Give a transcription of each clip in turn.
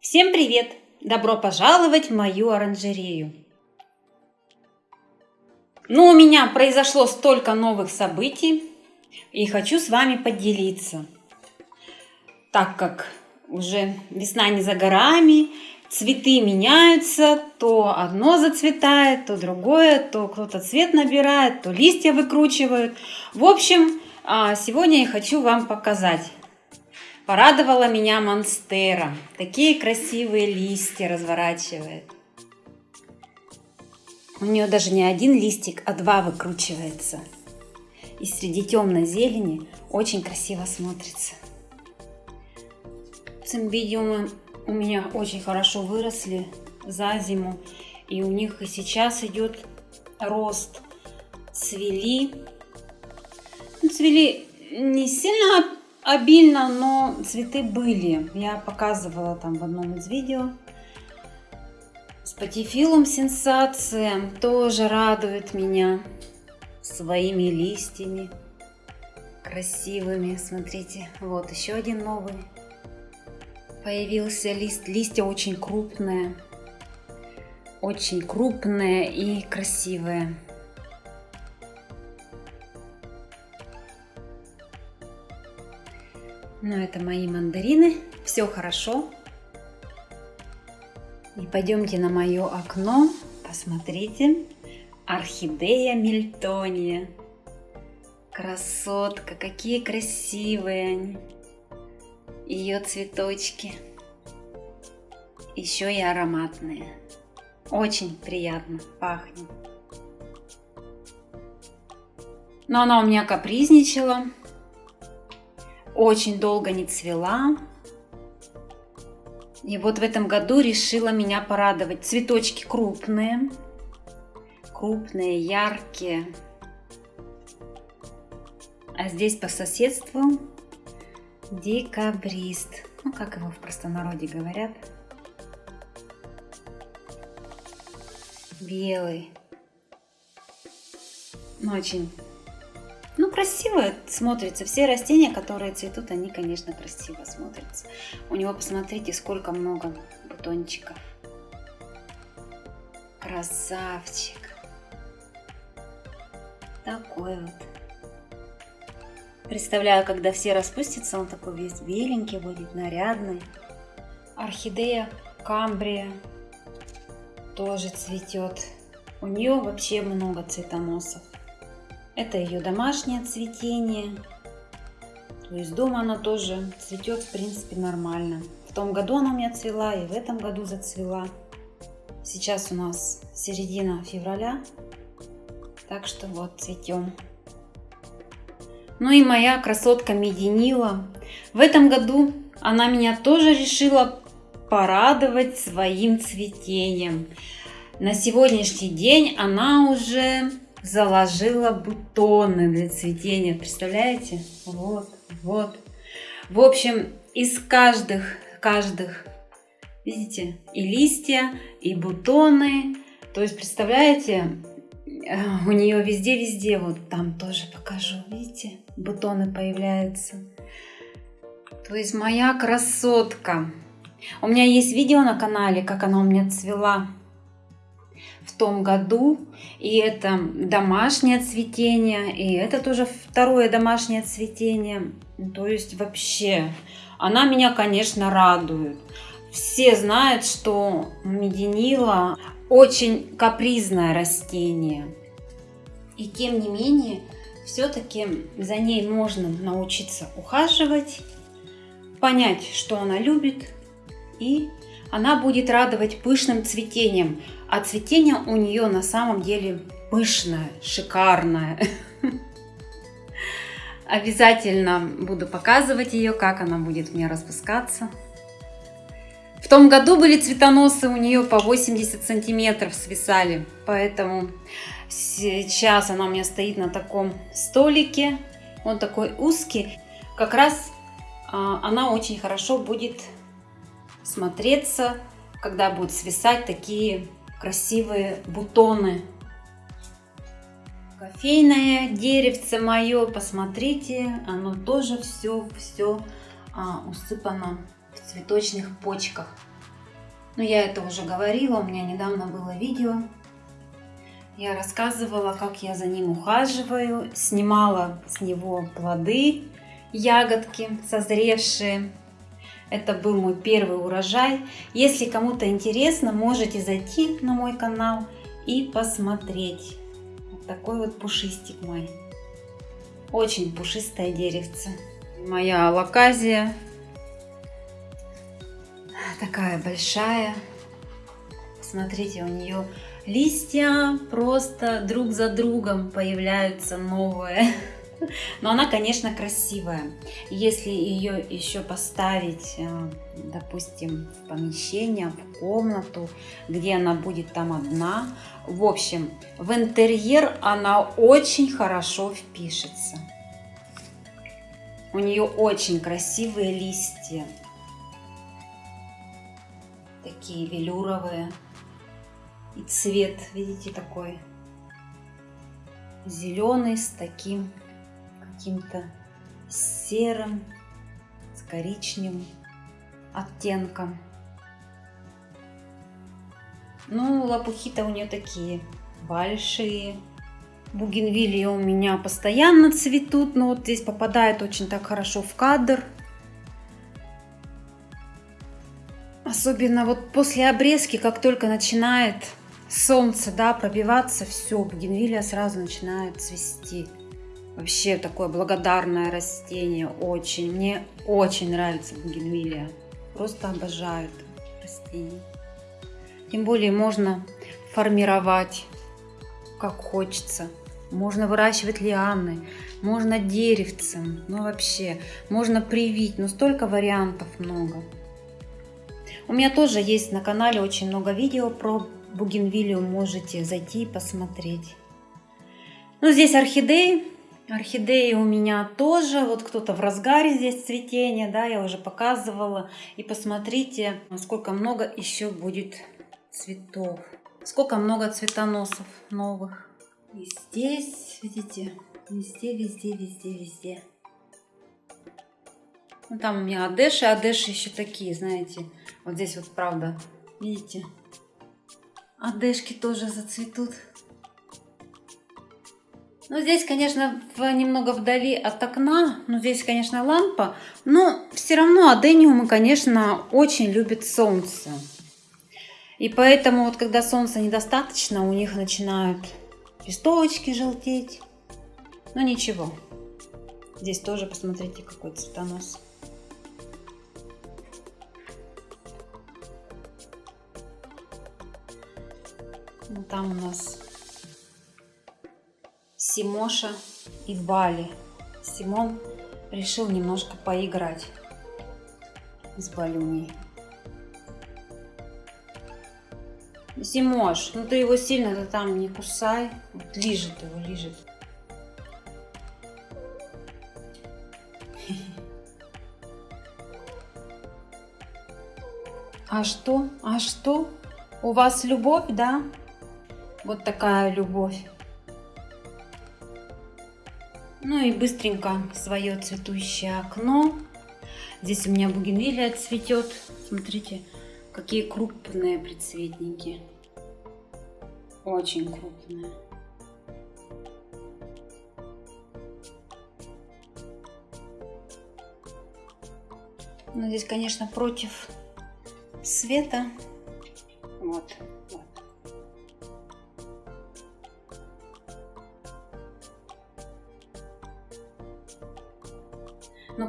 Всем привет! Добро пожаловать в мою оранжерею! Ну, у меня произошло столько новых событий, и хочу с вами поделиться. Так как уже весна не за горами, цветы меняются, то одно зацветает, то другое, то кто-то цвет набирает, то листья выкручивают. В общем, а, сегодня я хочу вам показать. Порадовала меня монстера. Такие красивые листья разворачивает. У нее даже не один листик, а два выкручивается. И среди темной зелени очень красиво смотрится. Цимбидиумы у меня очень хорошо выросли за зиму. И у них и сейчас идет рост. Цвели. Ну, цвели не сильно обильно, но цветы были. Я показывала там в одном из видео. С патифилум сенсация тоже радует меня своими листьями красивыми. Смотрите, вот еще один новый появился лист. Листья очень крупные, очень крупные и красивые. Ну, это мои мандарины. Все хорошо. И пойдемте на мое окно. Посмотрите. Орхидея Мильтония. Красотка. Какие красивые они. Ее цветочки. Еще и ароматные. Очень приятно пахнет. Но она у меня капризничала очень долго не цвела. И вот в этом году решила меня порадовать. Цветочки крупные, крупные, яркие. А здесь по соседству декабрист. Ну, как его в простонародье говорят. Белый. Ну, очень красиво смотрится. Все растения, которые цветут, они, конечно, красиво смотрятся. У него, посмотрите, сколько много бутончиков. Красавчик. Такой вот. Представляю, когда все распустятся, он такой весь беленький будет, нарядный. Орхидея камбрия тоже цветет. У нее вообще много цветоносов. Это ее домашнее цветение. То есть дома она тоже цветет, в принципе, нормально. В том году она у меня цвела и в этом году зацвела. Сейчас у нас середина февраля, так что вот цветем. Ну и моя красотка Мединила. В этом году она меня тоже решила порадовать своим цветением. На сегодняшний день она уже заложила бутоны для цветения. Представляете? Вот, вот. В общем, из каждых, каждых, видите, и листья, и бутоны. То есть, представляете, э, у нее везде-везде, вот там тоже покажу, видите, бутоны появляются. То есть моя красотка. У меня есть видео на канале, как она у меня цвела том году. И это домашнее цветение, и это тоже второе домашнее цветение. То есть вообще, она меня, конечно, радует. Все знают, что мединила очень капризное растение. И тем не менее, все-таки за ней можно научиться ухаживать, понять, что она любит, и она будет радовать пышным цветением. А цветение у нее на самом деле пышное, шикарное. Обязательно буду показывать ее, как она будет мне распускаться. В том году были цветоносы у нее по 80 сантиметров свисали, поэтому сейчас она у меня стоит на таком столике, он такой узкий. Как раз а, она очень хорошо будет смотреться, когда будут свисать такие красивые бутоны. Кофейное деревце мое, посмотрите, оно тоже все-все а, усыпано в цветочных почках. Но я это уже говорила, у меня недавно было видео. Я рассказывала, как я за ним ухаживаю, снимала с него плоды, ягодки созревшие. Это был мой первый урожай. Если кому-то интересно, можете зайти на мой канал и посмотреть. Вот такой вот пушистик мой. Очень пушистое деревце. Моя лаказия. Такая большая. Смотрите, у нее листья просто друг за другом появляются новые. Но она, конечно, красивая. Если ее еще поставить, э, допустим, в помещение, в комнату, где она будет там одна, в общем, в интерьер она очень хорошо впишется. У нее очень красивые листья. Такие велюровые. И цвет, видите, такой зеленый с таким каким-то серым, с коричневым оттенком. Ну, лопухи-то у нее такие большие. Бугенвилии у меня постоянно цветут, но вот здесь попадает очень так хорошо в кадр. Особенно вот после обрезки, как только начинает солнце да, пробиваться, все, бугенвилия сразу начинает цвести. Вообще такое благодарное растение, очень. Мне очень нравится бугенвилия. Просто обожаю это растение. Тем более можно формировать как хочется. Можно выращивать лианы, можно деревцем, ну вообще, можно привить, но столько вариантов много. У меня тоже есть на канале очень много видео про бугенвилию, можете зайти и посмотреть. Ну, здесь орхидеи, Орхидеи у меня тоже, вот кто-то в разгаре здесь цветения, да, я уже показывала. И посмотрите, сколько много еще будет цветов. Сколько много цветоносов новых. И здесь, видите, везде, везде, везде, везде. Ну, там у меня адеши, адеши еще такие, знаете. Вот здесь вот правда, видите, адешки тоже зацветут. Ну, здесь, конечно, немного вдали от окна, ну, здесь, конечно, лампа, но все равно адениумы, конечно, очень любят солнце. И поэтому вот когда солнца недостаточно, у них начинают листовочки желтеть. Но ничего. Здесь тоже посмотрите, какой цветонос. Ну, там у нас Симоша и Бали. Симон решил немножко поиграть с Балюней. Симош, ну ты его сильно-то там не кусай. Вот лежит его, лежит. А что? А что? У вас любовь, да? Вот такая любовь. Ну и быстренько свое цветущее окно. Здесь у меня бугенвилия цветет. Смотрите, какие крупные предцветники. Очень крупные. Но здесь, конечно, против света. Вот.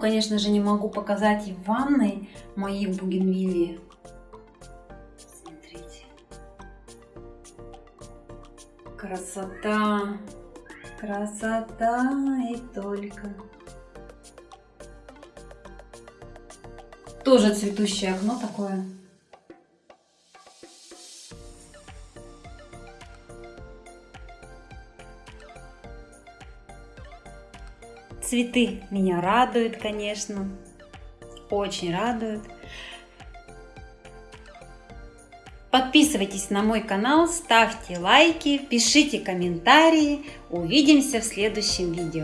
Конечно же, не могу показать и в ванной мои бугенвилии. Смотрите. Красота. Красота и только. Тоже цветущее окно такое. Цветы меня радуют, конечно, очень радуют. Подписывайтесь на мой канал, ставьте лайки, пишите комментарии. Увидимся в следующем видео.